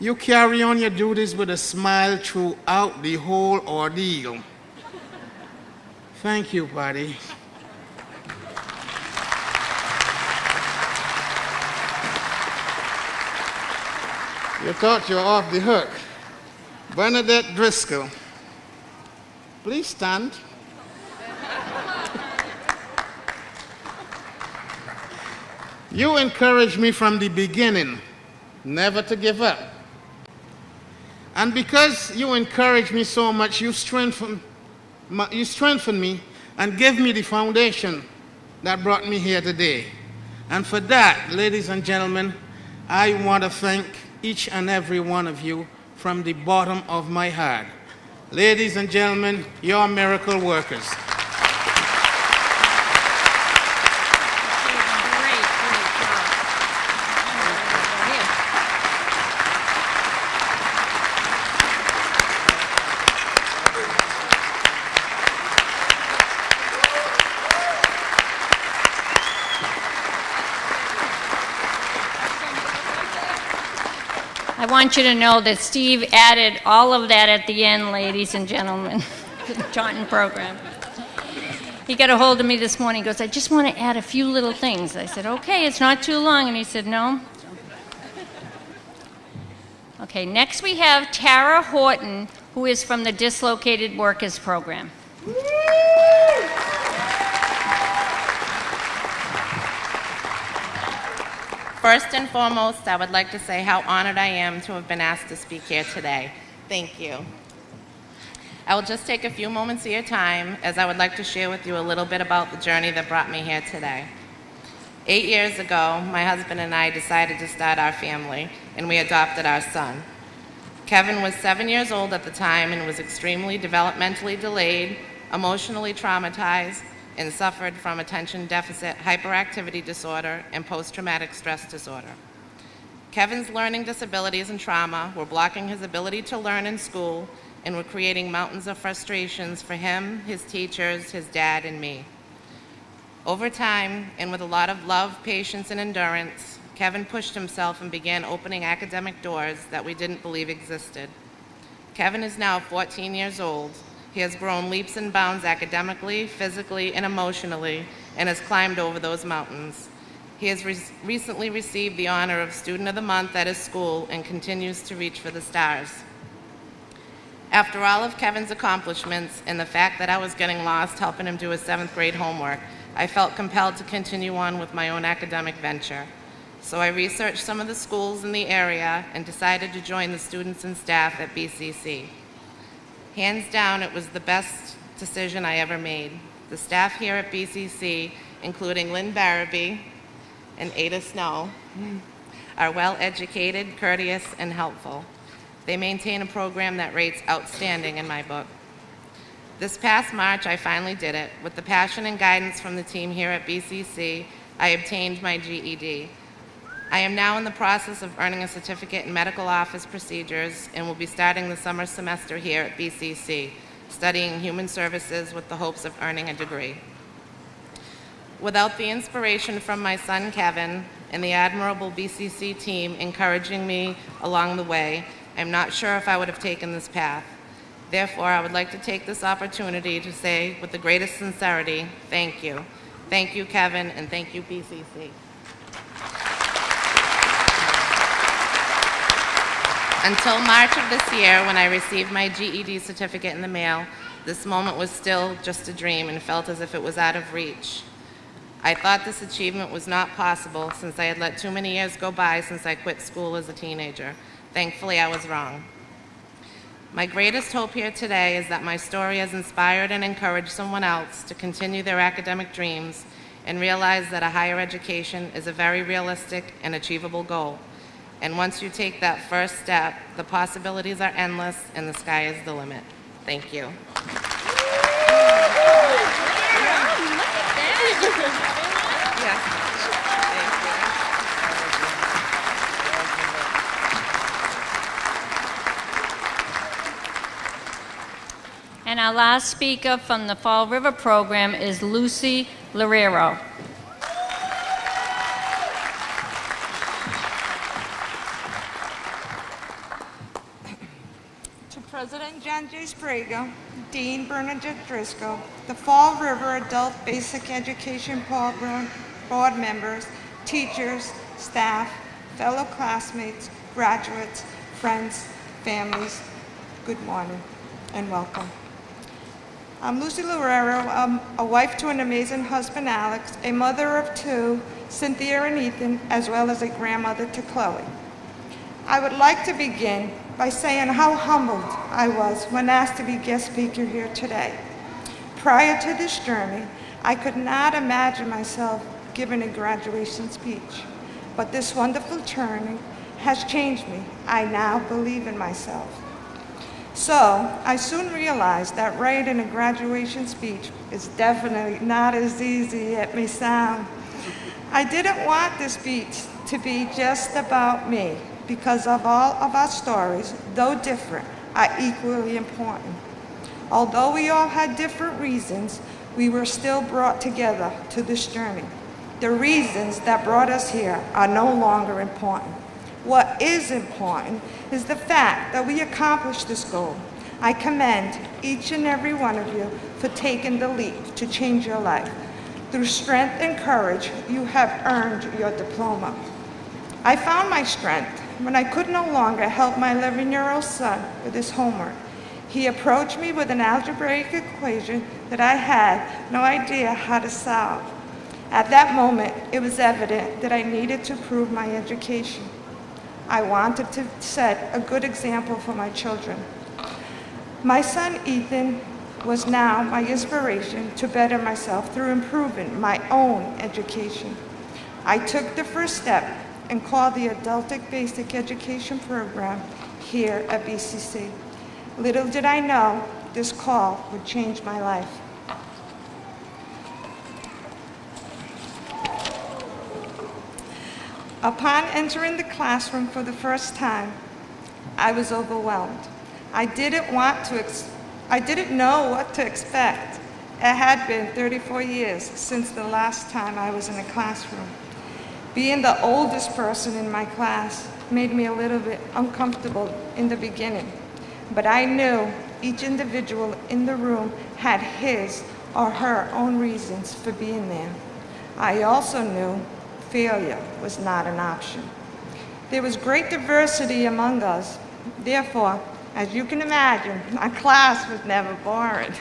you carry on your duties with a smile throughout the whole ordeal. Thank you, buddy. You thought you were off the hook. Bernadette Driscoll. Please stand. you encouraged me from the beginning never to give up. And because you encouraged me so much, you strengthened, you strengthened me and gave me the foundation that brought me here today. And for that, ladies and gentlemen, I want to thank each and every one of you from the bottom of my heart. Ladies and gentlemen, you're miracle workers.
Great, great job. Here. I want you to know that Steve added all of that at the end, ladies and gentlemen, to the Taunton program. He got a hold of me this morning. He goes, I just want to add a few little things. I said, okay, it's not too long. And he said, no. Okay, next we have Tara Horton, who is from the Dislocated Workers Program.
First and foremost, I would like to say how honored I am to have been asked to speak here today. Thank you. I will just take a few moments of your time as I would like to share with you a little bit about the journey that brought me here today. Eight years ago, my husband and I decided to start our family, and we adopted our son. Kevin was seven years old at the time and was extremely developmentally delayed, emotionally traumatized, and suffered from attention deficit hyperactivity disorder and post traumatic stress disorder. Kevin's learning disabilities and trauma were blocking his ability to learn in school and were creating mountains of frustrations for him, his teachers, his dad, and me. Over time, and with a lot of love, patience, and endurance, Kevin pushed himself and began opening academic doors that we didn't believe existed. Kevin is now 14 years old. He has grown leaps and bounds academically, physically, and emotionally, and has climbed over those mountains. He has re- recently received the honor of Student of the Month at his school and continues to reach for the stars. After all of Kevin's accomplishments and the fact that I was getting lost helping him do his seventh grade homework, I felt compelled to continue on with my own academic venture. So I researched some of the schools in the area and decided to join the students and staff at BCC. Hands down, it was the best decision I ever made. The staff here at BCC, including Lynn Barabee and Ada Snow, are well educated, courteous, and helpful. They maintain a program that rates outstanding in my book. This past March, I finally did it. With the passion and guidance from the team here at BCC, I obtained my GED. I am now in the process of earning a certificate in medical office procedures and will be starting the summer semester here at BCC, studying human services with the hopes of earning a degree. Without the inspiration from my son Kevin and the admirable BCC team encouraging me along the way, I'm not sure if I would have taken this path. Therefore, I would like to take this opportunity to say with the greatest sincerity, thank you. Thank you, Kevin, and thank you, BCC. Until March of this year, when I received my GED certificate in the mail, this moment was still just a dream and felt as if it was out of reach. I thought this achievement was not possible since I had let too many years go by since I quit school as a teenager. Thankfully, I was wrong. My greatest hope here today is that my story has inspired and encouraged someone else to continue their academic dreams and realize that a higher education is a very realistic and achievable goal. And once you take that first step, the possibilities are endless and the sky is the limit. Thank you.
And our last speaker from the Fall River program is Lucy Lorero.
John Sbrega, Dean Bernadette Driscoll, the Fall River Adult Basic Education Program board members, teachers, staff, fellow classmates, graduates, friends, families, good morning and welcome. I'm Lucy Lorero, I'm a wife to an amazing husband, Alex, a mother of two, Cynthia and Ethan, as well as a grandmother to Chloe. I would like to begin by saying how humbled I was when asked to be guest speaker here today. Prior to this journey, I could not imagine myself giving a graduation speech, but this wonderful journey has changed me. I now believe in myself. So I soon realized that writing a graduation speech is definitely not as easy as it may sound. I didn't want this speech to be just about me because of all of our stories, though different, are equally important. Although we all had different reasons, we were still brought together to this journey. The reasons that brought us here are no longer important. What is important is the fact that we accomplished this goal. I commend each and every one of you for taking the leap to change your life. Through strength and courage, you have earned your diploma. I found my strength when I could no longer help my 11-year-old son with his homework. He approached me with an algebraic equation that I had no idea how to solve. At that moment, it was evident that I needed to prove my education. I wanted to set a good example for my children. My son Ethan was now my inspiration to better myself through improving my own education. I took the first step and called the Adultic Basic Education Program here at BCC. Little did I know this call would change my life. Upon entering the classroom for the first time, I was overwhelmed. I didn't want to, I didn't know what to expect. It had been 34 years since the last time I was in a classroom. Being the oldest person in my class made me a little bit uncomfortable in the beginning, but I knew each individual in the room had his or her own reasons for being there. I also knew failure was not an option. There was great diversity among us. Therefore, as you can imagine, my class was never boring.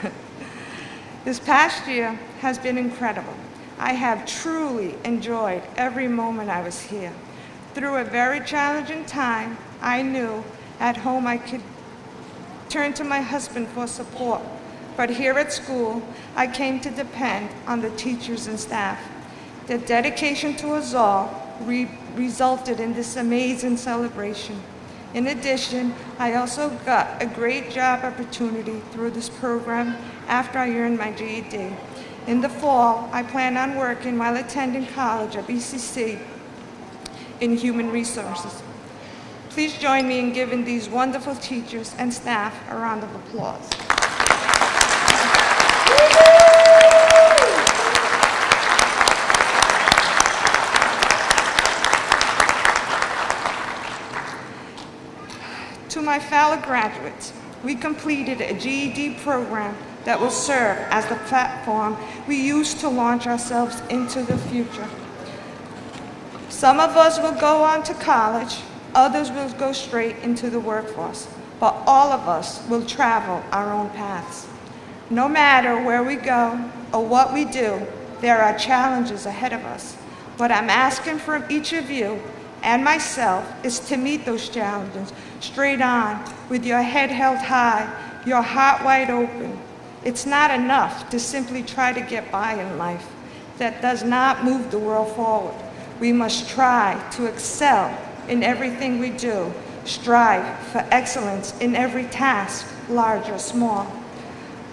this past year has been incredible. I have truly enjoyed every moment I was here. Through a very challenging time, I knew at home I could turn to my husband for support. But here at school, I came to depend on the teachers and staff. Their dedication to us all re resulted in this amazing celebration. In addition, I also got a great job opportunity through this program after I earned my GED. In the fall, I plan on working while attending college at BCC in human resources. Please join me in giving these wonderful teachers and staff a round of applause. To my fellow graduates, we completed a GED program that will serve as the platform we use to launch ourselves into the future. Some of us will go on to college, others will go straight into the workforce, but all of us will travel our own paths. No matter where we go or what we do, there are challenges ahead of us. What I'm asking from each of you and myself is to meet those challenges straight on with your head held high, your heart wide open. It's not enough to simply try to get by in life. That does not move the world forward. We must try to excel in everything we do, strive for excellence in every task, large or small.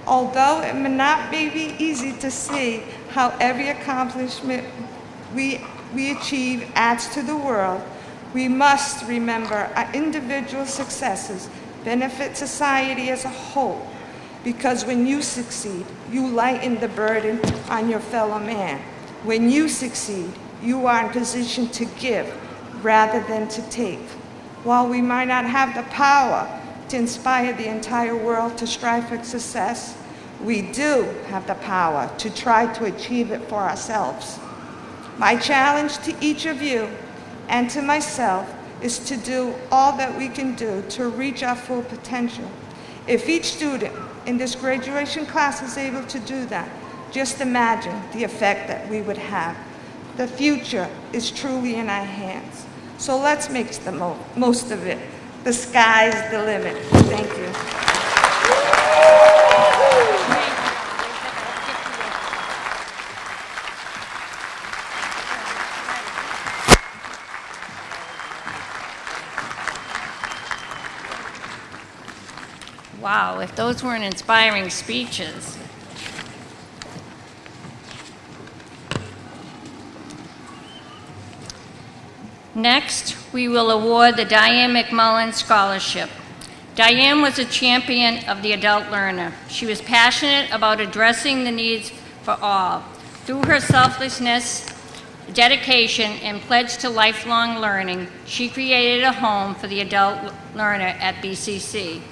Although it may not be easy to see how every accomplishment we, we achieve adds to the world, we must remember our individual successes benefit society as a whole. Because when you succeed, you lighten the burden on your fellow man. When you succeed, you are in position to give rather than to take. While we might not have the power to inspire the entire world to strive for success, we do have the power to try to achieve it for ourselves. My challenge to each of you and to myself is to do all that we can do to reach our full potential. If each student in this graduation class is able to do that, just imagine the effect that we would have. The future is truly in our hands. So let's make the mo most of it. The sky's the limit. Thank you.
Wow, if those weren't inspiring speeches. Next, we will award the Diane McMullen Scholarship. Diane was a champion of the adult learner. She was passionate about addressing the needs for all. Through her selflessness, dedication, and pledge to lifelong learning, she created a home for the adult learner at BCC.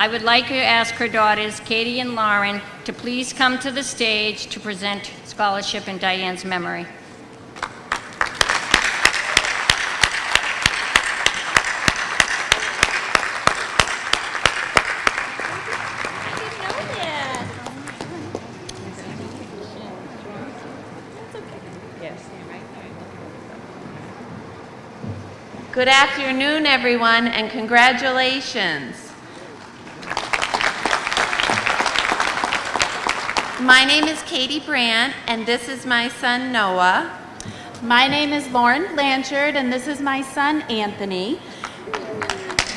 I would like to ask her daughters, Katie and Lauren, to please come to the stage to present scholarship in Diane's memory.
Good afternoon, everyone, and congratulations. My name is Katie Brandt, and this is my son Noah.
My name is Lauren Blanchard, and this is my son Anthony.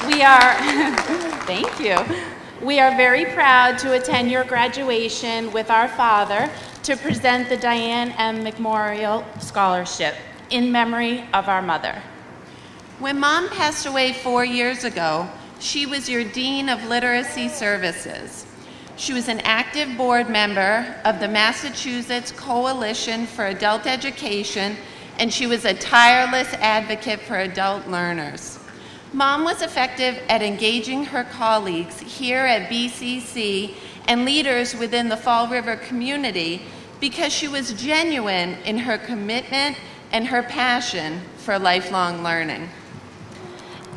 We are, thank you. We are very proud to attend your graduation with our father to present the Diane M. Memorial Scholarship in memory of our mother.
When mom passed away four years ago, she was your Dean of Literacy Services. She was an active board member of the Massachusetts Coalition for Adult Education, and she was a tireless advocate for adult learners. Mom was effective at engaging her colleagues here at BCC and leaders within the Fall River community because she was genuine in her commitment and her passion for lifelong learning.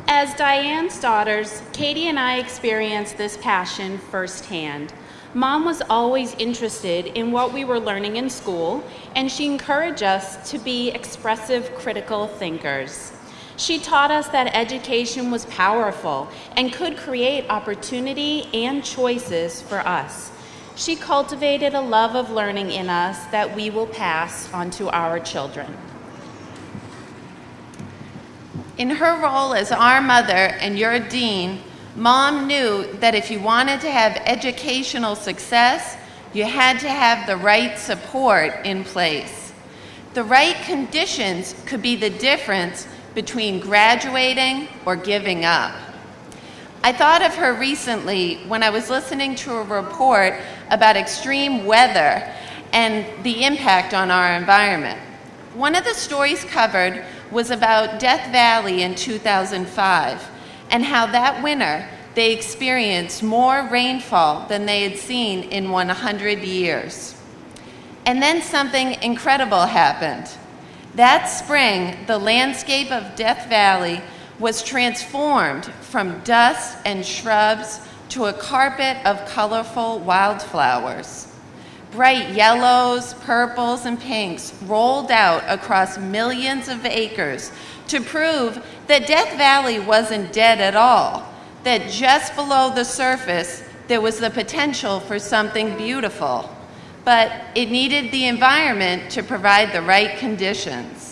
As Diane's daughters, Katie and I experienced this passion firsthand. Mom was always interested in what we were learning in school, and she encouraged us to be expressive, critical thinkers. She taught us that education was powerful and could create opportunity and choices for us. She cultivated a love of learning in us that we will pass on to our children.
In her role as our mother and your dean, Mom knew that if you wanted to have educational success, you had to have the right support in place. The right conditions could be the difference between graduating or giving up. I thought of her recently when I was listening to a report about extreme weather and the impact on our environment. One of the stories covered was about Death Valley in 2005 and how that winter they experienced more rainfall than they had seen in 100 years. And then something incredible happened. That spring, the landscape of Death Valley was transformed from dust and shrubs to a carpet of colorful wildflowers. Bright yellows, purples, and pinks rolled out across millions of acres to prove that Death Valley wasn't dead at all, that just below the surface there was the potential for something beautiful. But it needed the environment to provide the right conditions.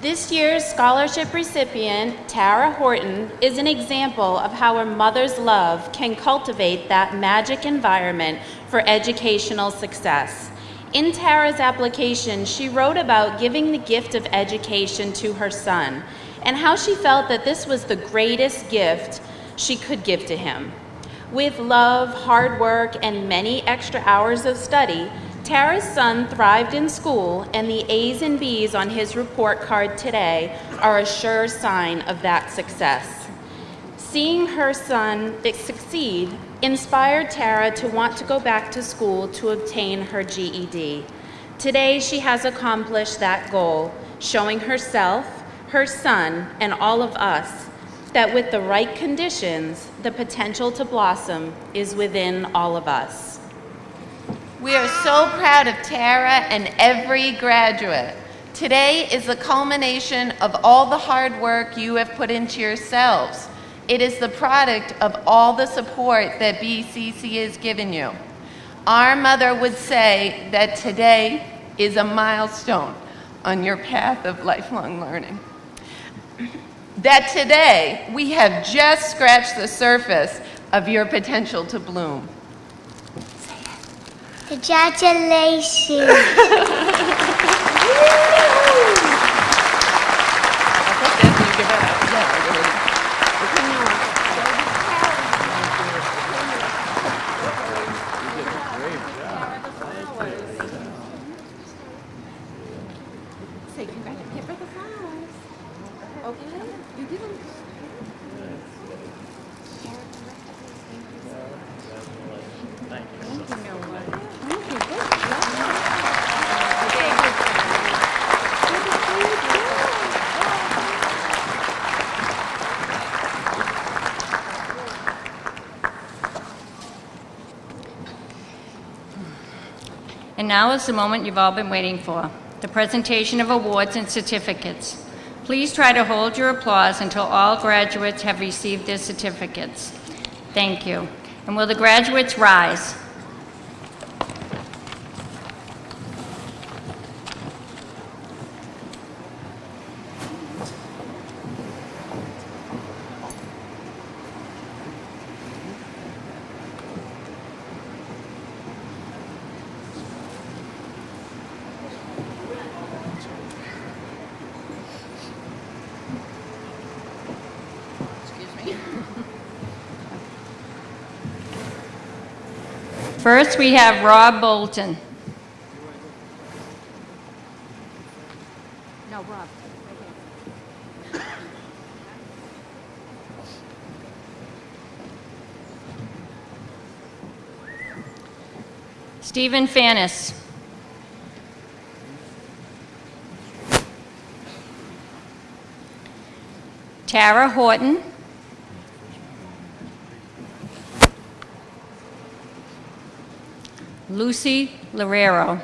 This year's scholarship recipient, Tara Horton, is an example of how a mother's love can cultivate that magic environment for educational success. In Tara's application, she wrote about giving the gift of education to her son and how she felt that this was the greatest gift she could give to him. With love, hard work, and many extra hours of study, Tara's son thrived in school, and the A's and B's on his report card today are a sure sign of that success. Seeing her son succeed inspired Tara to want to go back to school to obtain her GED. Today, she has accomplished that goal, showing herself, her son, and all of us that with the right conditions, the potential to blossom is within all of us.
We are so proud of Tara and every graduate. Today is the culmination of all the hard work you have put into yourselves. It is the product of all the support that BCC has given you. Our mother would say that today is a milestone on your path of lifelong learning. That today we have just scratched the surface of your potential to bloom.
Congratulations.
And now is the moment you've all been waiting for, the presentation of awards and certificates. Please try to hold your applause until all graduates have received their certificates. Thank you. And will the graduates rise? First, we have Rob Bolton. No, Rob. Stephen Fannis. Tara Horton. Lucy Lorero.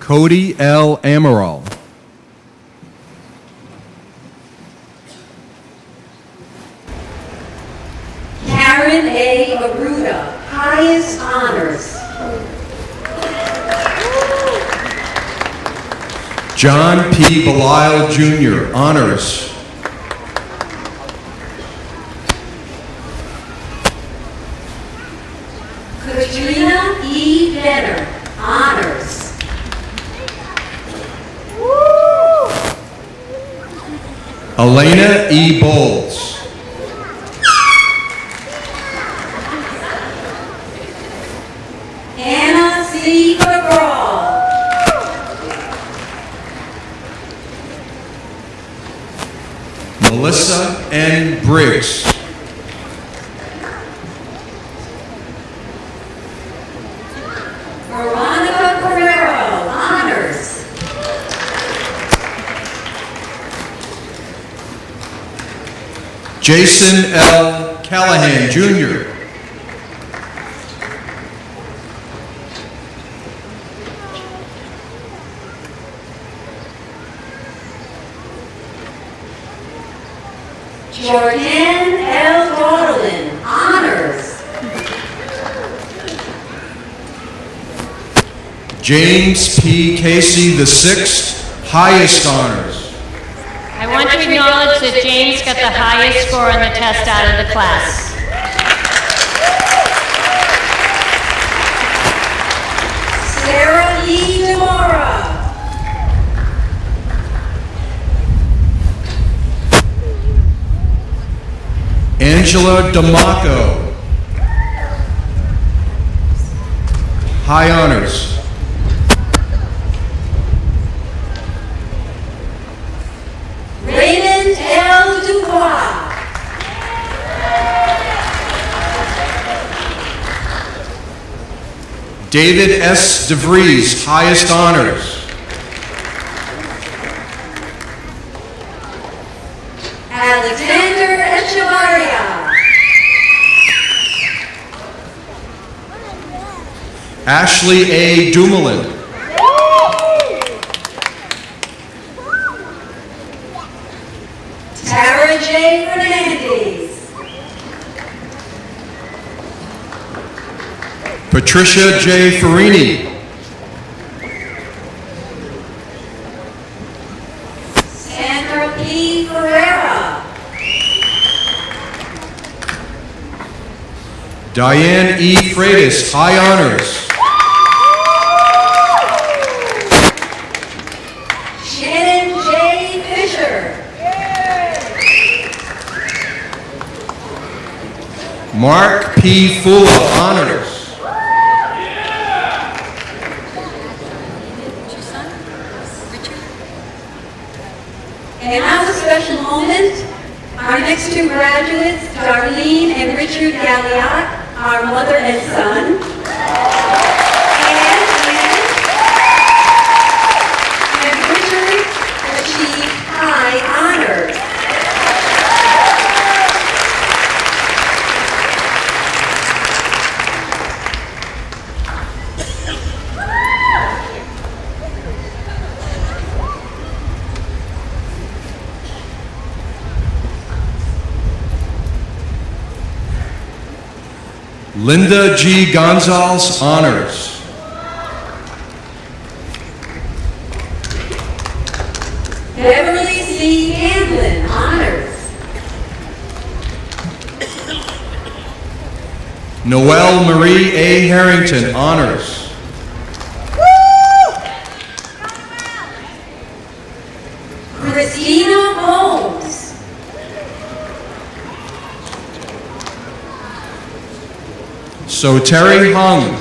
Cody L. Amaral.
Karen A. Aruda, highest honors.
John P. Belisle Jr., honors.
Katrina E. Benner, honors.
Elena E. Bowles. Jason L. Callahan Jr.
Jordan L. Daudelin, honors.
James P. Casey the sixth, highest honors.
I want to acknowledge that James got the highest score on the test out of the class.
Sarah E. Demora.
Angela Damaco. High honors.
Raymond L. Dubois.
David S. DeVries, highest honors.
Alexander Echevarria.
Ashley A. Dumoulin.
Tara J. Fernandez.
Patricia J. Farini.
Sandra P. Ferreira.
Diane E. Freitas, high honors.
Shannon J. Fisher.
Mark P. Fula, honors.
And now a special moment. Our next two graduates, Richard Galliot, our mother and son. And, and, and Richard achieved high honors.
Linda G. Gonzalez, honors.
Beverly C. Hamlin, honors.
Noelle Marie A. Harrington, honors.
Christina Holmes.
So Terry Hung,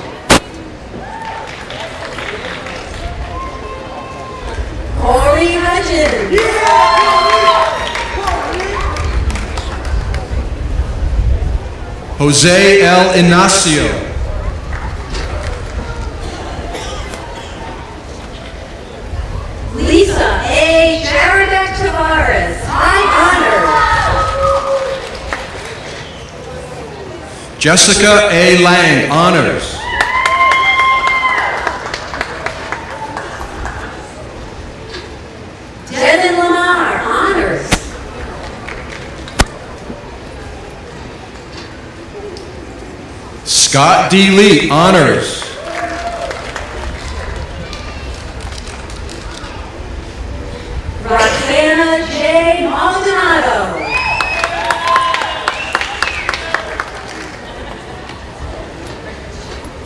Corey.
Jose L. Inacio,
Lisa A. Jaredek Tavares, high honor.
Jessica A. Lang, honors.
Devin Lamar, honors.
Scott D. Lee, honors.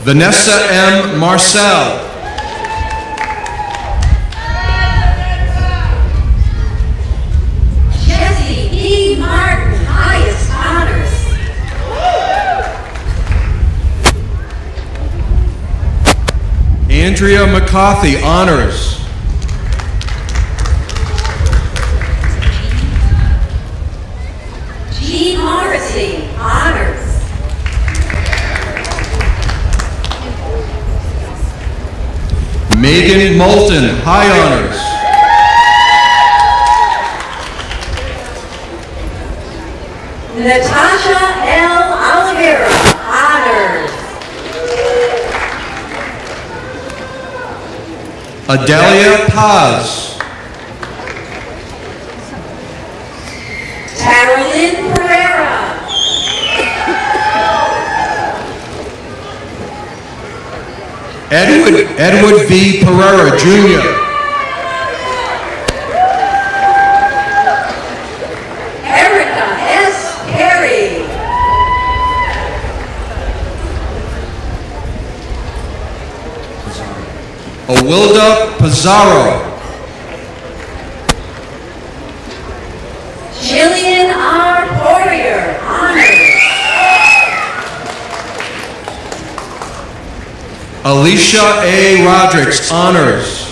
Vanessa M. Marcel,
Jesse E. Martin, highest honors.
Andrea McCarthy, honors. Megan Moulton, high honors.
Natasha L. Oliveira, honors.
Adelia Paz,
Carolyn Pereira.
Edward, Edward V. Pereira, Jr.,
Erica S. Perry.
Awilda Pizarro, Alicia A. Rodrigues, honors.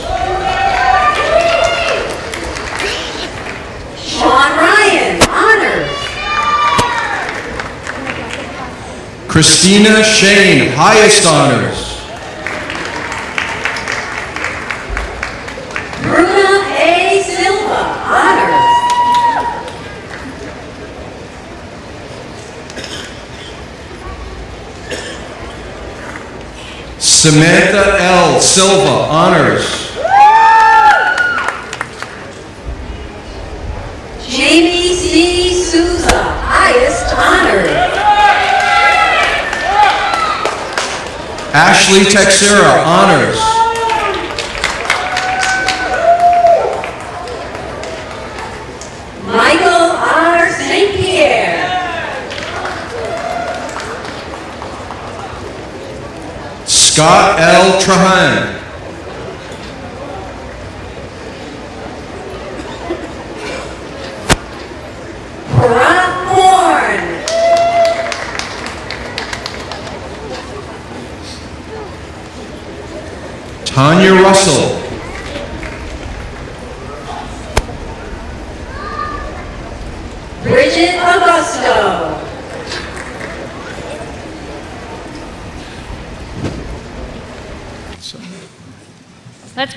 Sean Ryan, honors.
Christina Shane, highest honors. Samantha L. Silva, honors.
Jamie C. Souza, highest honors.
Ashley Texera, honors. Scott L. Trahan. Tanya Russell,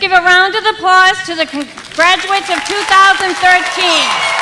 give a round of applause to the graduates of 2013.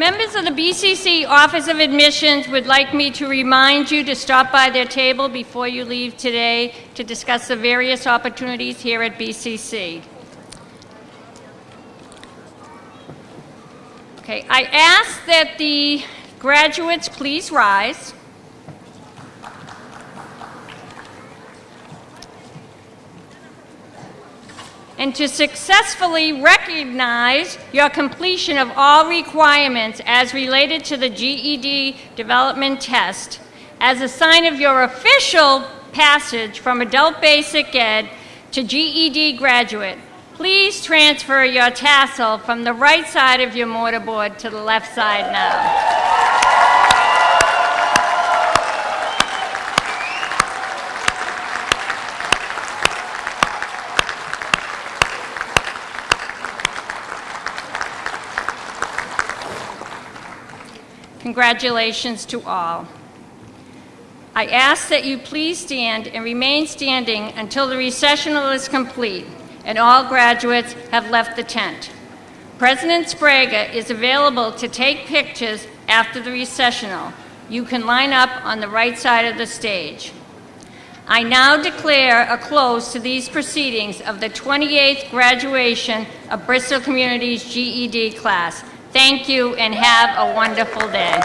members of the BCC Office of Admissions would like me to remind you to stop by their table before you leave today to discuss the various opportunities here at BCC. Okay, I ask that the graduates please rise. And to successfully recognize your completion of all requirements as related to the GED development test as a sign of your official passage from adult basic ed to GED graduate. Please transfer your tassel from the right side of your mortarboard to the left side now. Congratulations to all. I ask that you please stand and remain standing until the recessional is complete and all graduates have left the tent. President Sbrega is available to take pictures after the recessional. You can line up on the right side of the stage. I now declare a close to these proceedings of the 28th graduation of Bristol Community's GED class. Thank you and have a wonderful day.